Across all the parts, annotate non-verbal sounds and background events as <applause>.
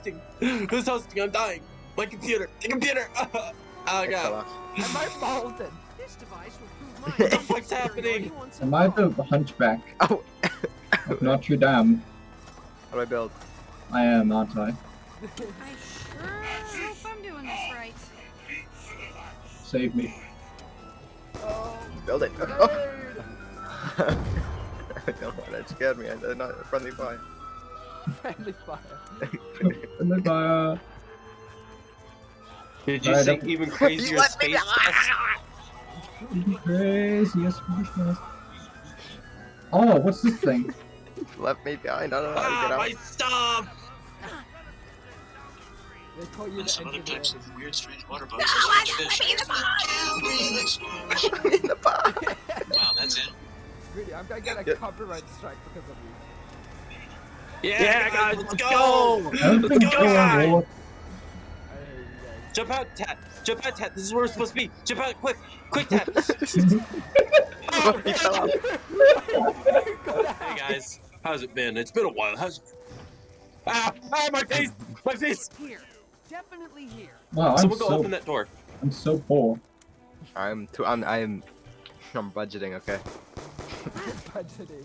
hosting? Who's hosting? I'm dying. My computer. The computer. <laughs> oh god. Am I molten? This device will prove the my <laughs> fuck's happening? Am I the hunchback <laughs> Oh, of Notre Dame? how do I build? I am, aren't I? I sure hope I'm doing this right. Save me. Oh, Build it. Oh, nerd! I don't want it. scared me. I did not friendly fire. Friendly fire. And then, uh, Did you Alright, think I'm- <laughs> even crazier space? craziest Oh, what's this thing? <laughs> Left me behind. I don't know how to Ah, get my out. stuff! They call you and some other types of weird, strange water bugs and strange fish. in the bar. <laughs> Wow, that's it. Really, I'm gonna get a Yeah. copyright strike because of you. Yeah, guys, let's go! I don't think Let's go, going guys! war. I hate you guys. Jump out, tap. Jump out, tap. This is where we're supposed to be. Jump out, quick. Quick tap. Oh, he fell off. hey guys, how's it been? It's been a while. How's it... Ah, ah, my face! My face! Here. Definitely here. Wow, I'm Someone go so open that door. I'm so poor. I'm too. I'm. I'm. I'm budgeting. Okay. <laughs> Budgeting.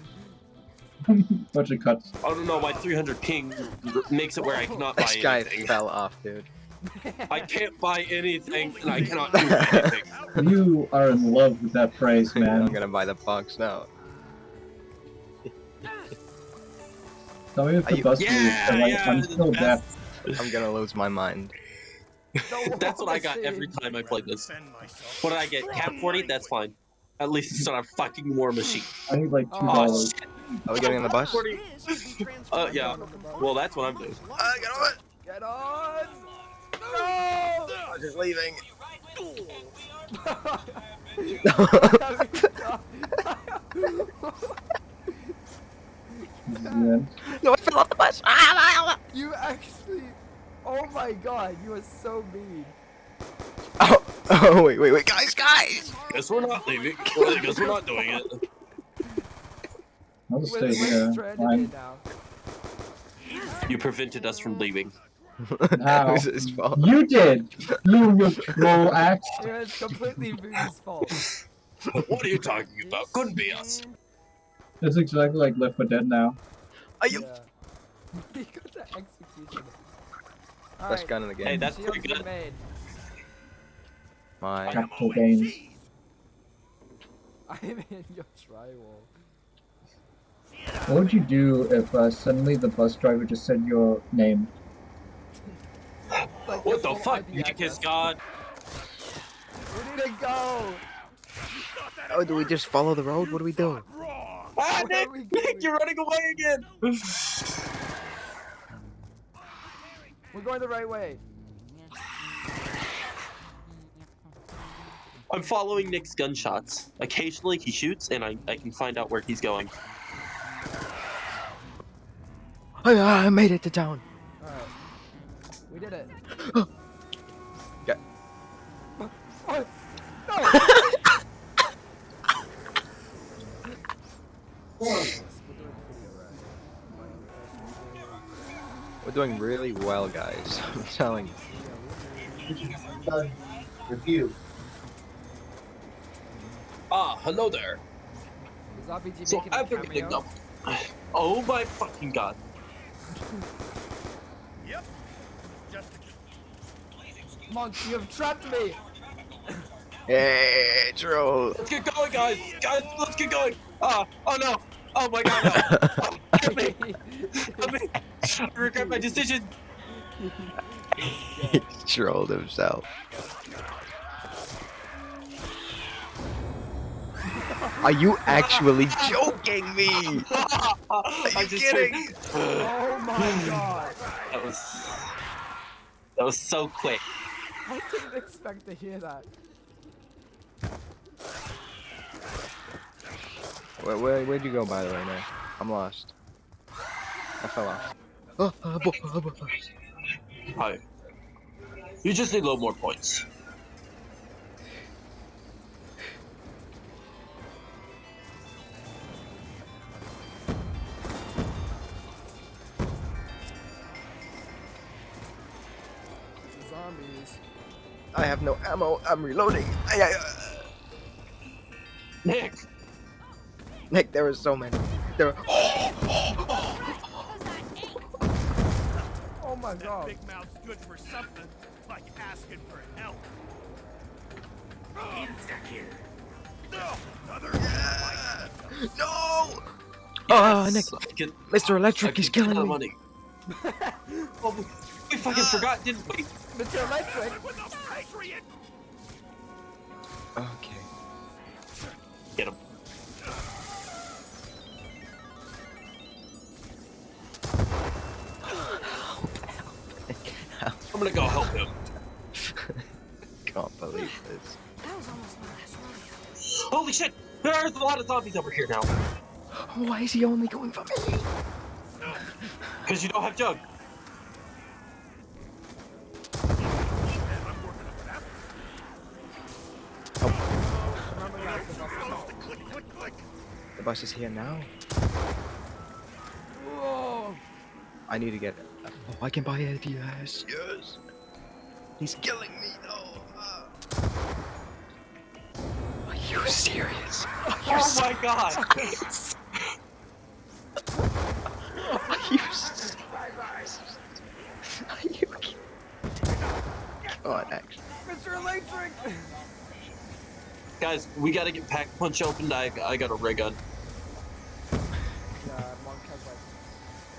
<laughs> Budget cuts. I don't know why 300 ping makes it where I cannot buy This guy anything. fell off, dude. I can't buy anything, and I cannot do <laughs> anything. You are in love with that phrase, <laughs> man. I'm gonna buy the box now. Tell me if Are the you- bus Yeah, moves, and, like, yeah, I'm still deaf. I'm gonna lose my mind. That's what I got every time I played this. What did I get? Cap 40? That's fine. At least it's not a fucking war machine. I need like two dollars. shit. Are we getting on the bus? 40. This will be Uh, yeah. Well, that's what I'm doing. Uh, get on it. Get on! No! I'm just leaving. This is the end. no, I fell off the bus. you actually. Oh my god, you are so mean. <laughs> Oh, wait, wait, wait, guys, guys! Guess we're not leaving. Well, guess we're not doing it. I'll just We're, stay here. stranded Fine. here now. You prevented us from leaving. <laughs> that was <laughs> his fault. You did! You, you troll axe! It was completely Voodoo's fault. What are you talking about? Couldn't be us. It's exactly like Left 4 Dead now. Are you? Yeah. he got the execution. Best Alright, gun in the game. Hey, that's pretty good. remain. My. Capital gains. I'm in your drywall. What would you do if uh, suddenly the bus driver just said your name? Like What the fuck? IP You kiss address. God. We need to go! Oh, do we just follow the road? What do we do? Ah, Nick! are Nick, you're running away again! We're going the right way. I'm following Nick's gunshots. Occasionally he shoots, and I, I can find out where he's going. Yeah, I made it to town. Alright. We did it. <gasps> Yeah. Oh, no! We're doing really well, guys. <laughs> I'm telling you. Review. Ah, hello there. Is RPG So making a after getting up. <sighs> Oh my fucking god. <laughs> Yep. Monk, you have trapped me! <coughs> Hey, troll. Let's get going, guys! Guys, let's get going! Ah, oh no! Oh my god, no! Oh, <laughs> help me! Help me! <laughs> I regret my decision! he trolled himself. Are you actually joking me? <laughs> I'm just kidding? <laughs> oh my <sighs> god! That was... That was so quick. I didn't expect to hear that. Where, where, where'd you go, by the way, now? I'm lost. I fell off. Oh, <gasps> oh, bo- oh, bo- Hi. You just need a little more points. Zombies. I have no ammo. I'm reloading. Ay, ay, uh, Nick. Nick, there are so many. There. Are... <gasps> Oh my That god. big mouth's good for something, like asking for help. No! Another no. Oh, Nick, can, Mr. Electric can is killing me. money. <laughs> oh, we, we fucking forgot, didn't we? Mr. Electric. with a! Okay. Get him. I'm gonna go help him. <laughs> Can't believe this. That was almost my last rodeo. Holy shit! There's a lot of zombies over here now. Why is he only going for me? Because you don't have Jug. Remember guys, the bus is out. Click, click! The bus is here now. Whoa. I need to get. Oh, I can buy it. Yes, yes. He's killing me. No. Uh. Are you serious? Are you Oh my god! serious? Are you serious? Are you kidding? God, actually. Mr. Electric. Guys, we gotta get Pack Punch opened. I, I got a ray gun. Yeah, Monk has like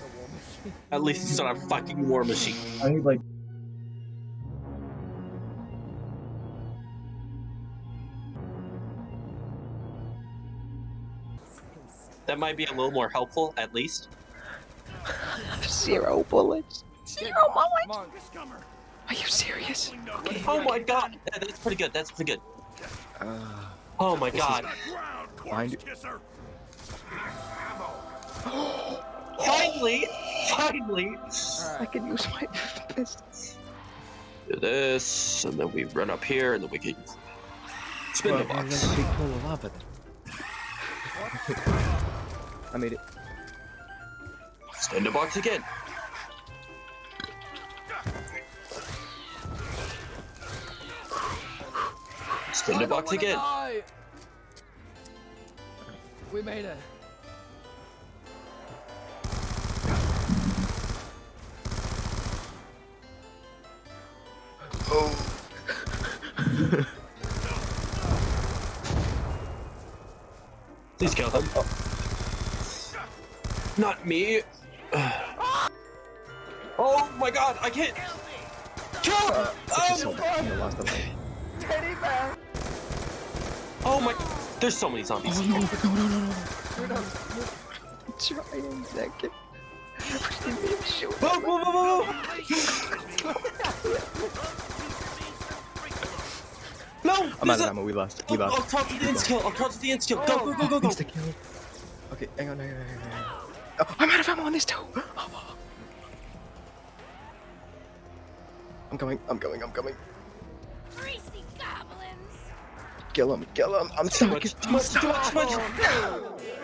a war machine. At least it's not a fucking war machine. I need like That might be a little more helpful, at least. <laughs> Zero bullets. Zero bullets. Are you serious? Okay. Oh my god! That's pretty good. That's pretty good. Uh, Oh my god! Ground, Mind- corpse kisser! <gasps> Finally! Finally! I can use my <laughs> pistol. Do this, and then we run up here, and then we can spin the Well, box. there's a big pool of lava then. I made it. Spin the box again. Spin I the box again. die. We made it. Oh. <laughs> Please kill them. Not me. <sighs> oh my god, I can't. Kill him! Such a Oh, silver. I lost the light. <laughs> Teddy bear. Oh my. There's so many zombies. Oh no, no, no, no, no. We're done. Try and second. Give me a shoot. Whoa, whoa, whoa, whoa, whoa. No! I'm out of ammo. We lost. We oh, I'll, I'll lost. crouch with the insta kill. I'll crouch with the insta kill. Go, go, go, go, go. Insta kill. Okay, hang on, hang on, hang on, hang on. Oh, I'm out of ammo on this too. <gasps> I'm coming. I'm coming. I'm coming. Greasy goblins! Kill him. Kill him. I'm Too much, too much, too much, too much.